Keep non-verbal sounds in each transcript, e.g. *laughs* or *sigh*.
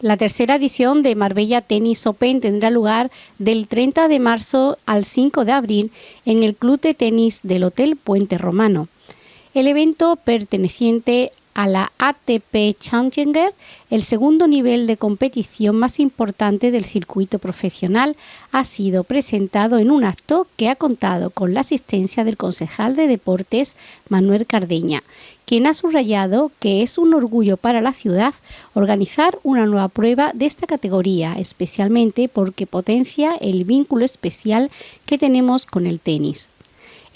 La tercera edición de Marbella Tennis Open tendrá lugar del 30 de marzo al 5 de abril en el Club de Tenis del Hotel Puente Romano. El evento perteneciente a la ATP Challenger, el segundo nivel de competición más importante del circuito profesional, ha sido presentado en un acto que ha contado con la asistencia del concejal de deportes Manuel Cardeña, quien ha subrayado que es un orgullo para la ciudad organizar una nueva prueba de esta categoría, especialmente porque potencia el vínculo especial que tenemos con el tenis.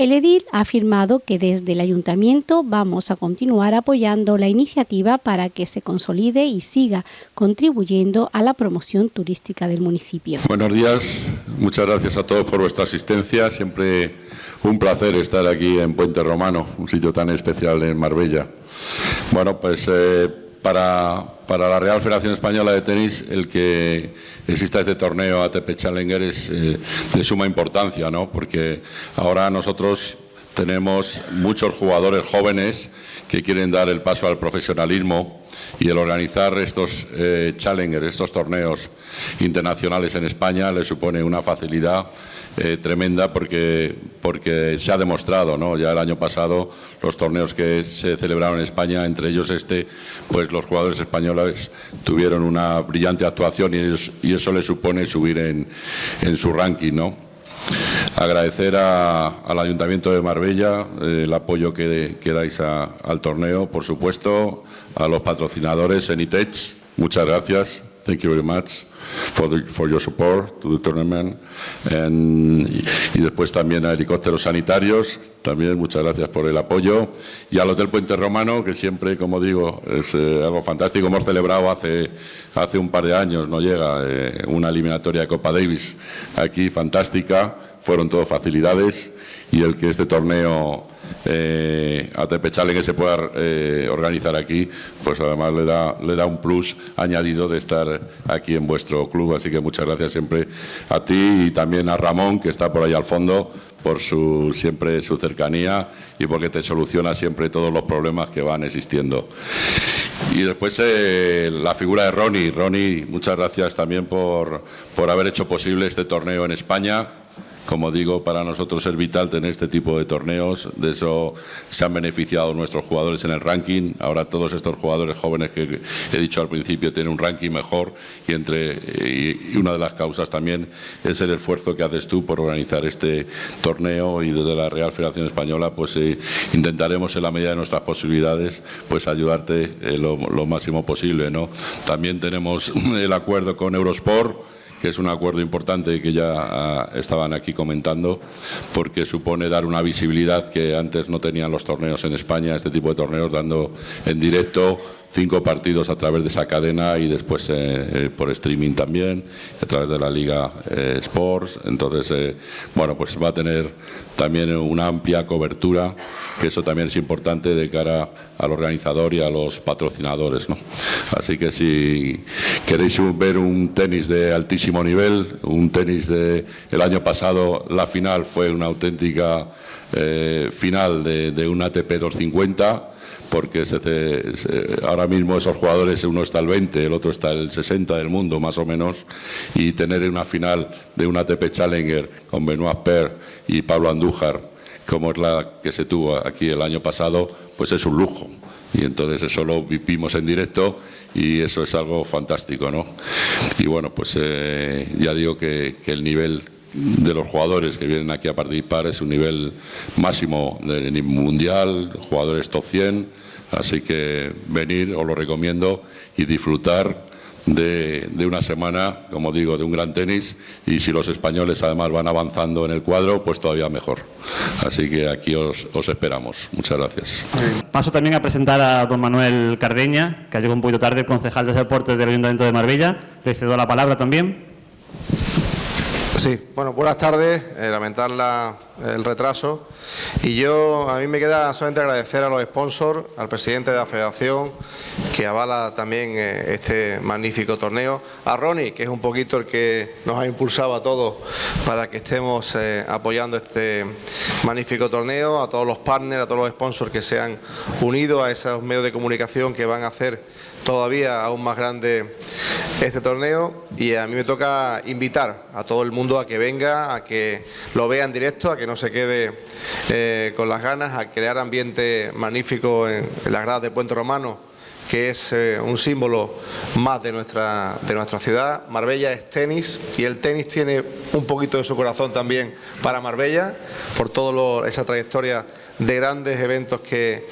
El edil ha afirmado que desde el ayuntamiento vamos a continuar apoyando la iniciativa para que se consolide y siga contribuyendo a la promoción turística del municipio. Buenos días, muchas gracias a todos por vuestra asistencia. Siempre un placer estar aquí en Puente Romano, un sitio tan especial en Marbella. Bueno, pues eh, para, la Real Federación Española de Tenis el que exista este torneo ATP Challenger es eh, de suma importancia, ¿no? porque ahora nosotros tenemos muchos jugadores jóvenes que quieren dar el paso al profesionalismo y el organizar estos eh, Challenger, estos torneos internacionales en España le supone una facilidad eh, tremenda porque, porque se ha demostrado, ¿no? ya el año pasado los torneos que se celebraron en España, entre ellos este, pues los jugadores españoles tuvieron una brillante actuación y, eso le supone subir en, en su ranking. ¿no? Agradecer al Ayuntamiento de Marbella eh, el apoyo que, que dais al torneo, por supuesto, a los patrocinadores Enitech, muchas gracias, thank you very much for, the, for your support to the tournament. y después también a helicópteros sanitarios, también muchas gracias por el apoyo. Y al Hotel Puente Romano, que siempre, como digo, es eh, algo fantástico. Hemos celebrado hace, hace un par de años, no llega, eh, una eliminatoria de Copa Davis aquí, fantástica. Fueron todo facilidades y el que este torneo eh, ATP Challenge se pueda eh, organizar aquí, pues además le da, le da un plus añadido de estar aquí en vuestro club. Así que muchas gracias siempre a ti y también a Ramón, que está por ahí al fondo, por su, siempre su cercanía y porque te soluciona siempre todos los problemas que van existiendo. Y después eh, la figura de Ronnie. Ronnie, muchas gracias también por, por haber hecho posible este torneo en España como digo, para nosotros es vital tener este tipo de torneos, de eso se han beneficiado nuestros jugadores en el ranking, ahora todos estos jugadores jóvenes que he dicho al principio tienen un ranking mejor y, entre, y una de las causas también es el esfuerzo que haces tú por organizar este torneo y desde la Real Federación Española pues eh, intentaremos en la medida de nuestras posibilidades pues ayudarte eh, lo, lo máximo posible. ¿no? También tenemos *laughs* el acuerdo con Eurosport que es un acuerdo importante que ya ah, estaban aquí comentando, porque supone dar una visibilidad que antes no tenían los torneos en España, este tipo de torneos, dando en directo cinco partidos a través de esa cadena y después eh, eh, por streaming también, a través de la Liga eh, Sports. Entonces, bueno, pues va a tener también una amplia cobertura, que eso también es importante de cara al organizador y a los patrocinadores. ¿no? Así que si queréis ver un tenis de altísimo nivel, un tenis de el año pasado, la final fue una auténtica final de un ATP 250 porque ahora mismo esos jugadores, uno está al 20, el otro está el 60 del mundo, más o menos, y tener una final de un ATP Challenger con Benoit Per y Pablo Andújar, como es la que se tuvo aquí el año pasado, pues es un lujo. Y entonces eso lo vivimos en directo y eso es algo fantástico, ¿no? Y bueno, pues eh, ya digo que el nivel de los jugadores que vienen aquí a participar es un nivel máximo de mundial, jugadores top 100, así que venir, os lo recomiendo, y disfrutar de, una semana, como digo, de un gran tenis y si los españoles además van avanzando en el cuadro, pues todavía mejor. Así que aquí os, os esperamos. Muchas gracias. Paso también a presentar a don Manuel Cardeña, que llegado un poquito tarde, concejal de deportes del Ayuntamiento de Marbella. Le cedo la palabra también. Sí, bueno, buenas tardes, eh, lamentar el retraso. Y yo a mí me queda solamente agradecer a los sponsors, al presidente de la federación que avala también eh, este magnífico torneo, a Ronnie que es un poquito el que nos ha impulsado a todos para que estemos eh, apoyando este magnífico torneo, a todos los partners, a todos los sponsors que se han unido a esos medios de comunicación que van a hacer todavía aún más grande este torneo y a mí me toca invitar a todo el mundo a que venga, a que lo vea en directo, a que no se quede eh, con las ganas, a crear ambiente magnífico en, en las gradas de Puente Romano que es eh, un símbolo más de nuestra, de nuestra ciudad. Marbella es tenis y el tenis tiene un poquito de su corazón también para Marbella, por toda esa trayectoria de grandes eventos que,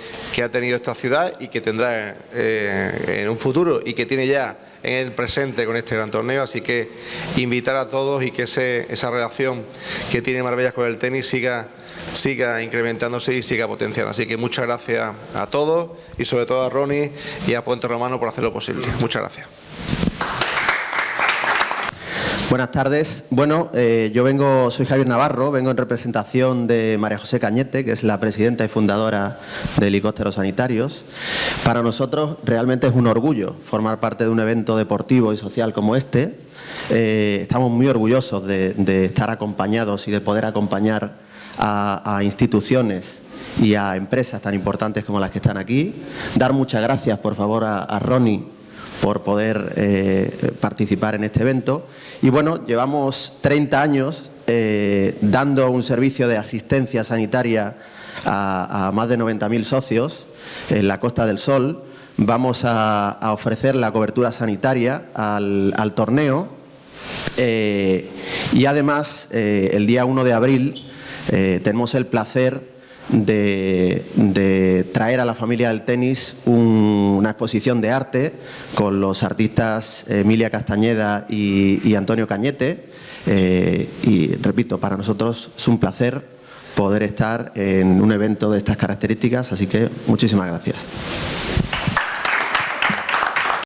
ha tenido esta ciudad y que tendrá eh, en un futuro y que tiene ya en el presente con este gran torneo, así que invitar a todos y que esa relación que tiene Marbella con el tenis siga siga incrementándose y siga potenciando. Así que muchas gracias a todos y sobre todo a Ronnie y a Puente Romano por hacerlo posible. Muchas gracias. Buenas tardes. Bueno, eh, yo vengo, soy Javier Navarro, vengo en representación de María José Cañete, que es la presidenta y fundadora de Helicópteros Sanitarios. Para nosotros realmente es un orgullo formar parte de un evento deportivo y social como este. Eh, estamos muy orgullosos de, de estar acompañados y de poder acompañar a, instituciones y a empresas tan importantes como las que están aquí. Dar muchas gracias, por favor, a, Ronnie por poder eh, participar en este evento. Y bueno, llevamos 30 años eh, dando un servicio de asistencia sanitaria a, más de 90.000 socios en la Costa del Sol. Vamos a, ofrecer la cobertura sanitaria al, torneo eh, y además el día 1 de abril tenemos el placer de, traer a la familia del tenis una exposición de arte con los artistas Emilia Castañeda y, Antonio Cañete. Eh, y repito, para nosotros es un placer poder estar en un evento de estas características, así que muchísimas gracias.